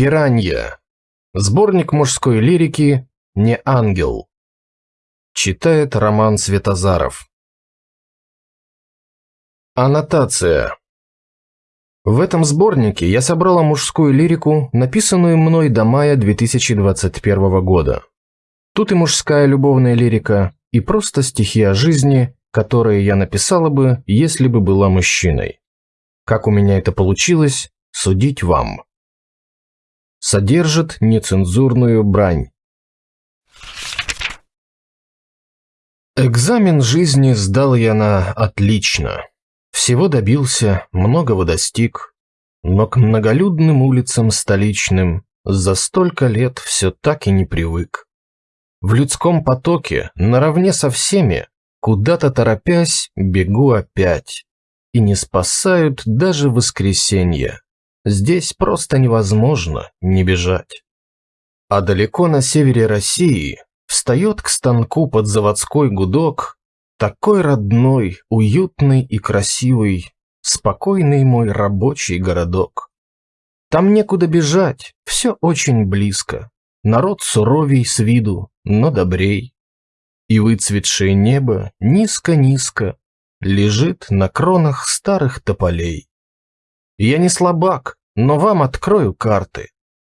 Пиранья. Сборник мужской лирики «Не ангел». Читает Роман Светозаров. Аннотация. В этом сборнике я собрала мужскую лирику, написанную мной до мая 2021 года. Тут и мужская любовная лирика, и просто стихи о жизни, которые я написала бы, если бы была мужчиной. Как у меня это получилось, судить вам содержит нецензурную брань. Экзамен жизни сдал я на отлично. Всего добился, многого достиг, но к многолюдным улицам столичным за столько лет все так и не привык. В людском потоке, наравне со всеми, куда-то торопясь, бегу опять. И не спасают даже воскресенья. Здесь просто невозможно не бежать. А далеко на севере России встает к станку под заводской гудок такой родной, уютный и красивый, спокойный мой рабочий городок. Там некуда бежать, все очень близко. Народ суровей с виду, но добрей. И выцветшее небо низко-низко лежит на кронах старых тополей. Я не слабак, но вам открою карты.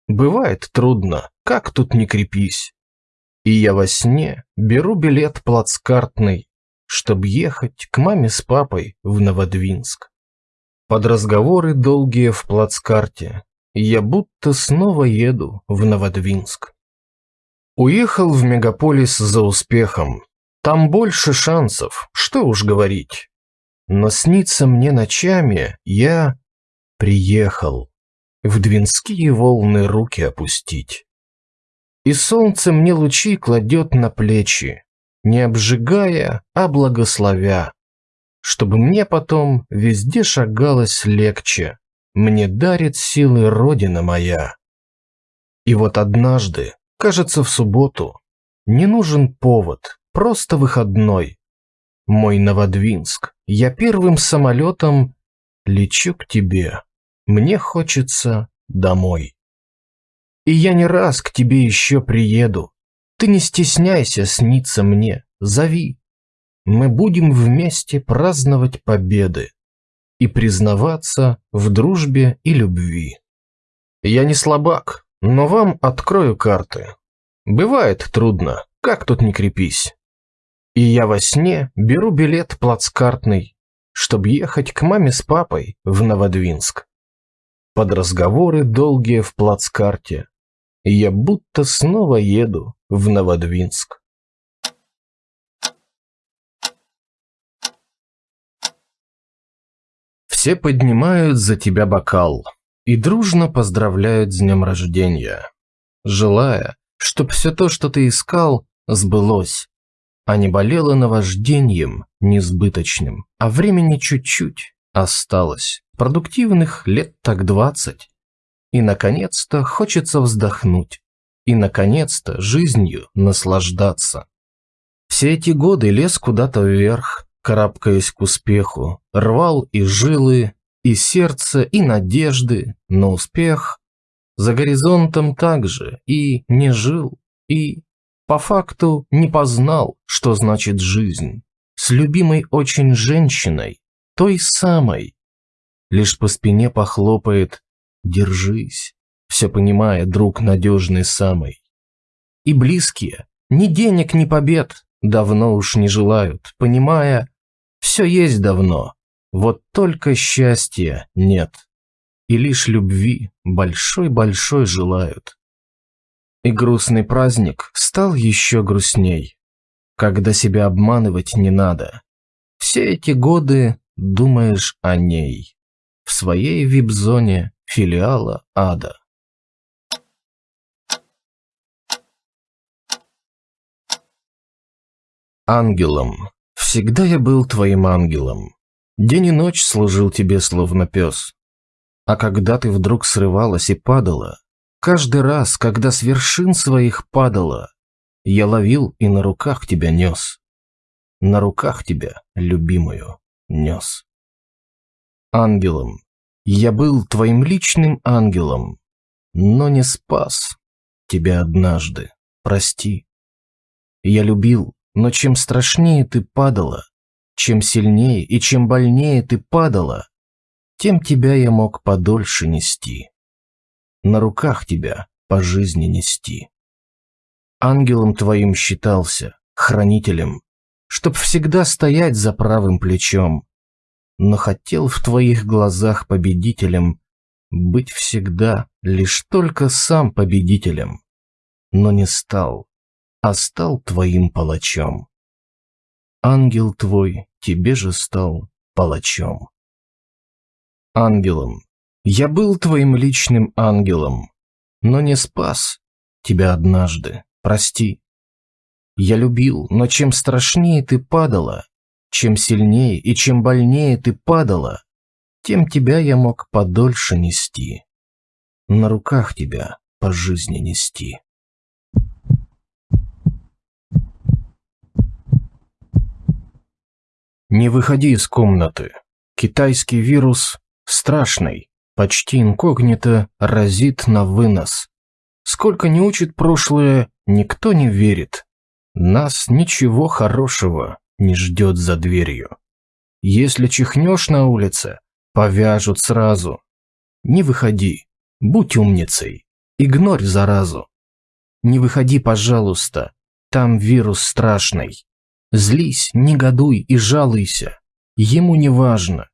Бывает трудно, как тут не крепись. И я во сне беру билет плацкартный, чтобы ехать к маме с папой в Новодвинск. Под разговоры долгие в плацкарте я будто снова еду в Новодвинск. Уехал в мегаполис за успехом. Там больше шансов, что уж говорить. Но снится мне ночами, я приехал в двинские волны руки опустить. И солнце мне лучи кладет на плечи, не обжигая, а благословя, чтобы мне потом везде шагалось легче, мне дарит силы Родина моя. И вот однажды, кажется, в субботу, не нужен повод, просто выходной. Мой Новодвинск, я первым самолетом лечу к тебе. Мне хочется домой. И я не раз к тебе еще приеду. Ты не стесняйся сниться мне, зови. Мы будем вместе праздновать победы и признаваться в дружбе и любви. Я не слабак, но вам открою карты. Бывает трудно, как тут не крепись. И я во сне беру билет плацкартный, чтобы ехать к маме с папой в Новодвинск под разговоры долгие в плацкарте. Я будто снова еду в Новодвинск. Все поднимают за тебя бокал и дружно поздравляют с днем рождения, желая, чтоб все то, что ты искал, сбылось, а не болело наваждением несбыточным, а времени чуть-чуть осталось. Продуктивных лет так двадцать. И, наконец-то, хочется вздохнуть. И, наконец-то, жизнью наслаждаться. Все эти годы лез куда-то вверх, карабкаясь к успеху, рвал и жилы, и сердце, и надежды на успех. За горизонтом также и не жил, и по факту не познал, что значит жизнь. С любимой очень женщиной, той самой, лишь по спине похлопает «Держись», все понимая, друг надежный самый. И близкие, ни денег, ни побед, давно уж не желают, понимая, все есть давно, вот только счастья нет, и лишь любви большой-большой желают. И грустный праздник стал еще грустней, когда себя обманывать не надо. Все эти годы думаешь о ней в своей вип-зоне филиала ада. Ангелом. Всегда я был твоим ангелом. День и ночь служил тебе словно пес. А когда ты вдруг срывалась и падала, каждый раз, когда с вершин своих падала, я ловил и на руках тебя нес. На руках тебя, любимую, нес ангелом. Я был твоим личным ангелом. но не спас тебя однажды, прости. Я любил, но чем страшнее ты падала, чем сильнее и чем больнее ты падала, тем тебя я мог подольше нести. На руках тебя по жизни нести. Ангелом твоим считался, хранителем, чтоб всегда стоять за правым плечом, но хотел в твоих глазах победителем быть всегда лишь только сам победителем, но не стал, а стал твоим палачом. Ангел твой тебе же стал палачом. Ангелом. Я был твоим личным ангелом, но не спас тебя однажды, прости. Я любил, но чем страшнее ты падала, чем сильнее и чем больнее ты падала, тем тебя я мог подольше нести. На руках тебя по жизни нести. Не выходи из комнаты. Китайский вирус страшный, почти инкогнито разит на вынос. Сколько не учит прошлое, никто не верит. Нас ничего хорошего не ждет за дверью. Если чихнешь на улице, повяжут сразу. Не выходи, будь умницей, игнорь заразу. Не выходи, пожалуйста, там вирус страшный. Злись, негодуй и жалуйся, ему не важно.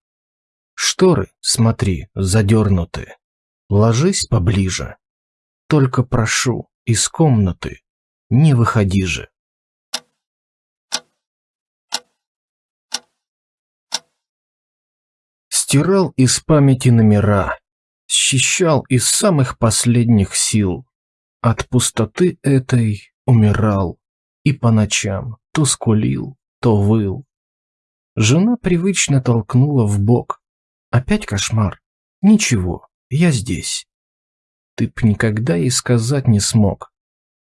Шторы, смотри, задернуты. Ложись поближе. Только прошу, из комнаты не выходи же. Стирал из памяти номера, счищал из самых последних сил. От пустоты этой умирал и по ночам то скулил, то выл. Жена привычно толкнула в бок. Опять кошмар. Ничего, я здесь. Ты б никогда и сказать не смог.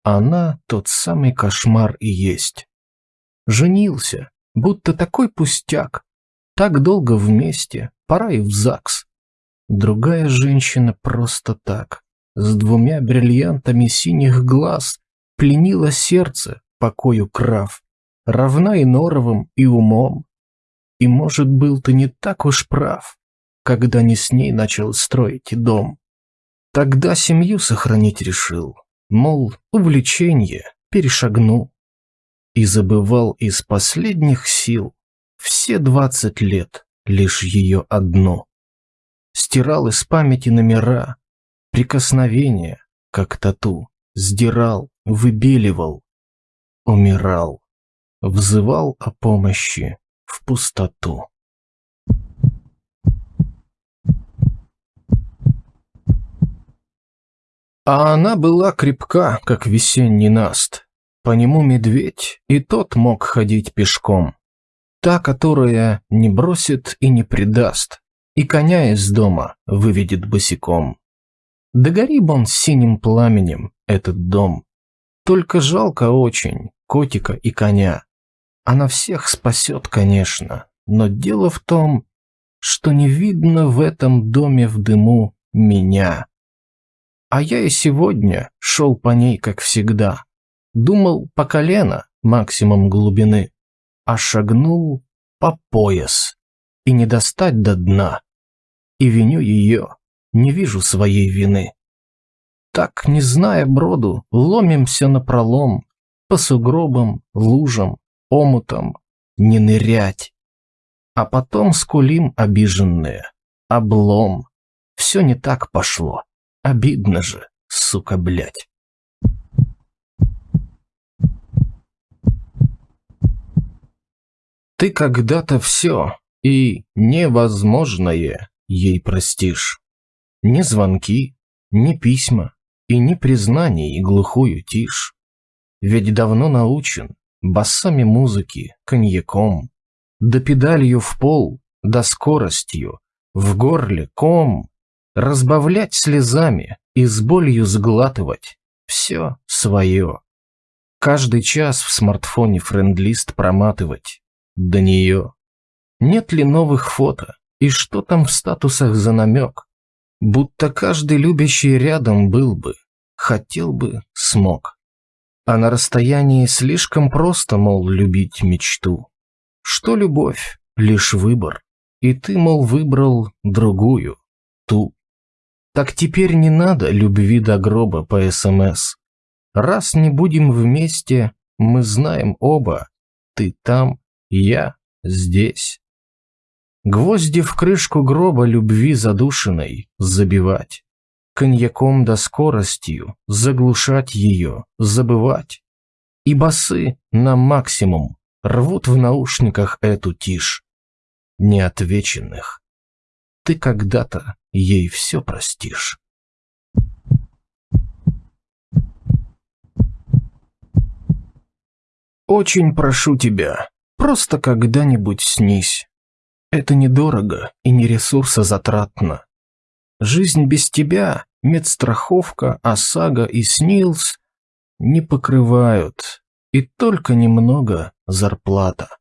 Она тот самый кошмар и есть. Женился, будто такой пустяк. Так долго вместе, пора и в ЗАГС. Другая женщина просто так, с двумя бриллиантами синих глаз, пленила сердце покою крав, равна и норовым, и умом. И, может, был ты не так уж прав, когда не с ней начал строить дом. Тогда семью сохранить решил, мол, увлечение перешагну. И забывал из последних сил все двадцать лет лишь ее одно. Стирал из памяти номера, прикосновения, как тату, сдирал, выбеливал, умирал, взывал о помощи в пустоту. А она была крепка, как весенний наст. По нему медведь, и тот мог ходить пешком. Та, которая не бросит и не предаст, и коня из дома выведет босиком. Да гори б он синим пламенем, этот дом. Только жалко очень котика и коня. Она всех спасет, конечно, но дело в том, что не видно в этом доме в дыму меня. А я и сегодня шел по ней, как всегда. Думал по колено, максимум глубины а шагнул по пояс и не достать до дна. И виню ее, не вижу своей вины. Так, не зная броду, ломимся на пролом, по сугробам, лужам, омутам, не нырять. А потом скулим обиженные, облом. Все не так пошло, обидно же, сука, блять. Ты когда-то все и невозможное ей простишь. Ни звонки, ни письма и ни признаний глухую тишь. Ведь давно научен басами музыки, коньяком, да педалью в пол, да скоростью, в горле ком, разбавлять слезами и с болью сглатывать все свое. Каждый час в смартфоне френдлист проматывать, до нее. Нет ли новых фото? И что там в статусах за намек? Будто каждый любящий рядом был бы, хотел бы, смог. А на расстоянии слишком просто, мол, любить мечту. Что любовь? Лишь выбор. И ты, мол, выбрал другую, ту. Так теперь не надо любви до гроба по СМС. Раз не будем вместе, мы знаем оба. Ты там, я здесь. Гвозди в крышку гроба любви задушенной забивать. Коньяком да скоростью заглушать ее, забывать. И басы на максимум рвут в наушниках эту тишь. Неотвеченных. Ты когда-то ей все простишь. Очень прошу тебя, просто когда-нибудь снись. Это недорого и не ресурсозатратно. Жизнь без тебя, медстраховка, ОСАГО и СНИЛС не покрывают, и только немного зарплата.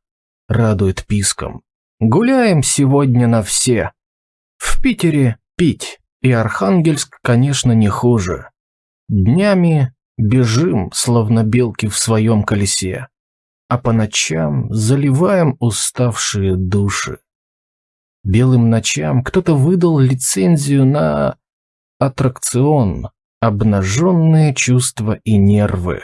Радует писком. Гуляем сегодня на все. В Питере пить, и Архангельск, конечно, не хуже. Днями бежим, словно белки в своем колесе, а по ночам заливаем уставшие души. Белым ночам кто-то выдал лицензию на аттракцион «Обнаженные чувства и нервы».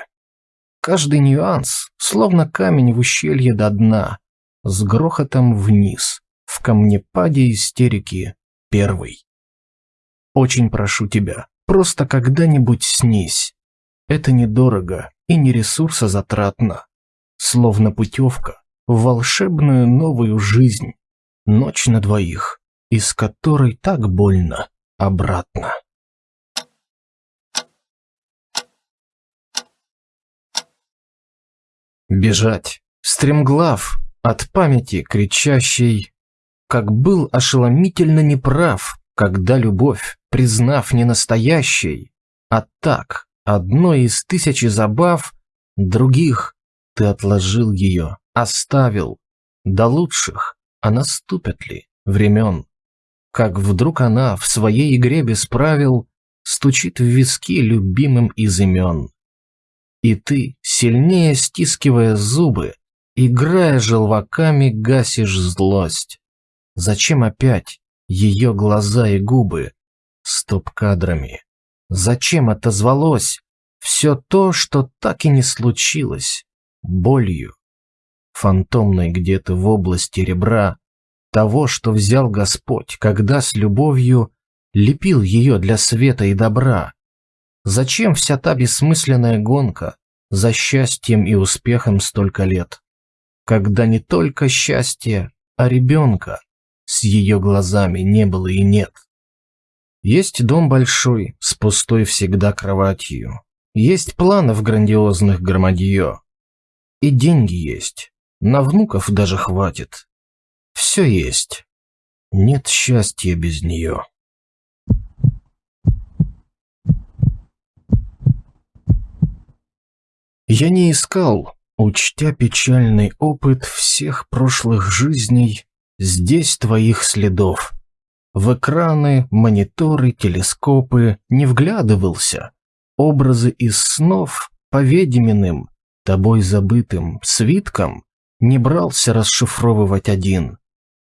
Каждый нюанс, словно камень в ущелье до дна, с грохотом вниз, в камнепаде истерики первый. Очень прошу тебя, просто когда-нибудь снись. Это недорого и не ресурсозатратно. Словно путевка в волшебную новую жизнь. Ночь на двоих, из которой так больно обратно. Бежать, стремглав, от памяти кричащей, как был ошеломительно неправ, когда любовь, признав не настоящей, а так, одной из тысячи забав, других ты отложил ее, оставил, до лучших, а наступят ли времен? Как вдруг она в своей игре без правил стучит в виски любимым из имен. И ты, сильнее стискивая зубы, играя желваками, гасишь злость. Зачем опять ее глаза и губы стоп-кадрами? Зачем отозвалось все то, что так и не случилось, болью? фантомной где-то в области ребра, того, что взял Господь, когда с любовью лепил ее для света и добра. Зачем вся та бессмысленная гонка за счастьем и успехом столько лет, когда не только счастье, а ребенка с ее глазами не было и нет? Есть дом большой, с пустой всегда кроватью. Есть планов грандиозных громадье. И деньги есть, на внуков даже хватит. Все есть. Нет счастья без нее. Я не искал, учтя печальный опыт всех прошлых жизней, здесь твоих следов. В экраны, мониторы, телескопы не вглядывался. Образы из снов, поведеменным, тобой забытым, свитком не брался расшифровывать один.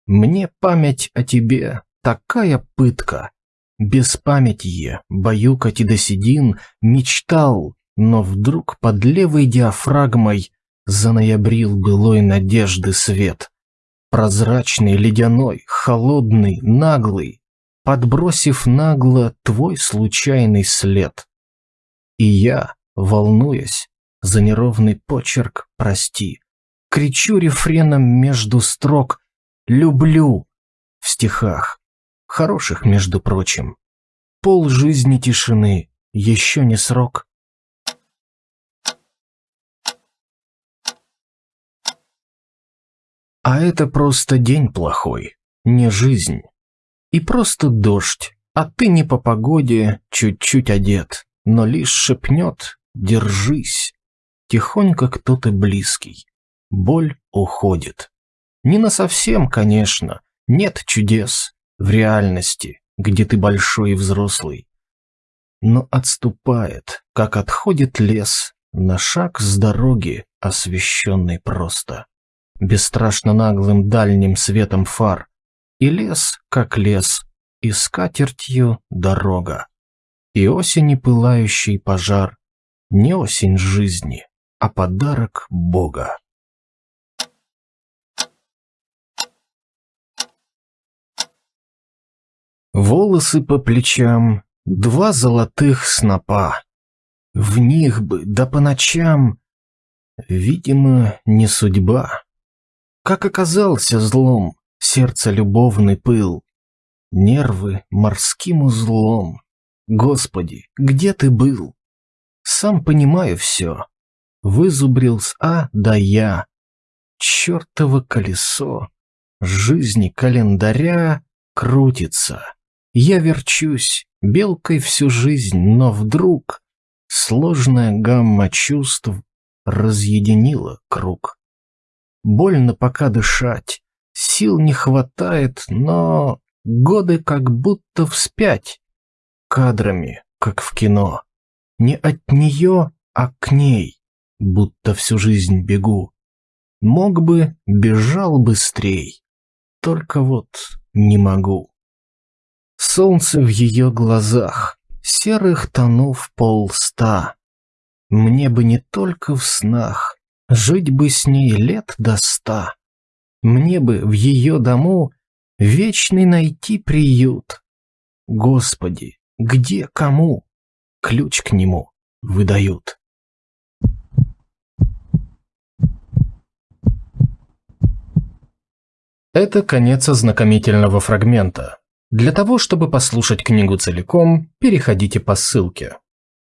Мне память о тебе такая пытка. Без памяти баюкать и до седин мечтал, но вдруг под левой диафрагмой заноябрил былой надежды свет. Прозрачный, ледяной, холодный, наглый, подбросив нагло твой случайный след. И я, волнуясь за неровный почерк, прости, кричу рефреном между строк «люблю» в стихах, хороших, между прочим. Пол жизни тишины, еще не срок. А это просто день плохой, не жизнь. И просто дождь, а ты не по погоде, чуть-чуть одет, но лишь шепнет «держись». Тихонько кто-то близкий боль уходит. Не на совсем, конечно, нет чудес в реальности, где ты большой и взрослый. Но отступает, как отходит лес, на шаг с дороги, освещенной просто. Бесстрашно наглым дальним светом фар. И лес, как лес, и скатертью дорога. И осени пылающий пожар, не осень жизни, а подарок Бога. Волосы по плечам, два золотых снопа. В них бы, да по ночам, видимо, не судьба. Как оказался злом, сердце любовный пыл, нервы морским узлом. Господи, где ты был? Сам понимаю все. Вызубрил с А до Я. Чертово колесо жизни календаря крутится. Я верчусь, белкой всю жизнь, но вдруг сложная гамма чувств разъединила круг. Больно пока дышать, сил не хватает, но годы как будто вспять. Кадрами, как в кино. Не от нее, а к ней, будто всю жизнь бегу. Мог бы, бежал быстрей, только вот не могу. Солнце в ее глазах, серых тонов полста. Мне бы не только в снах, жить бы с ней лет до ста. Мне бы в ее дому вечный найти приют. Господи, где кому ключ к нему выдают? Это конец ознакомительного фрагмента. Для того, чтобы послушать книгу целиком, переходите по ссылке.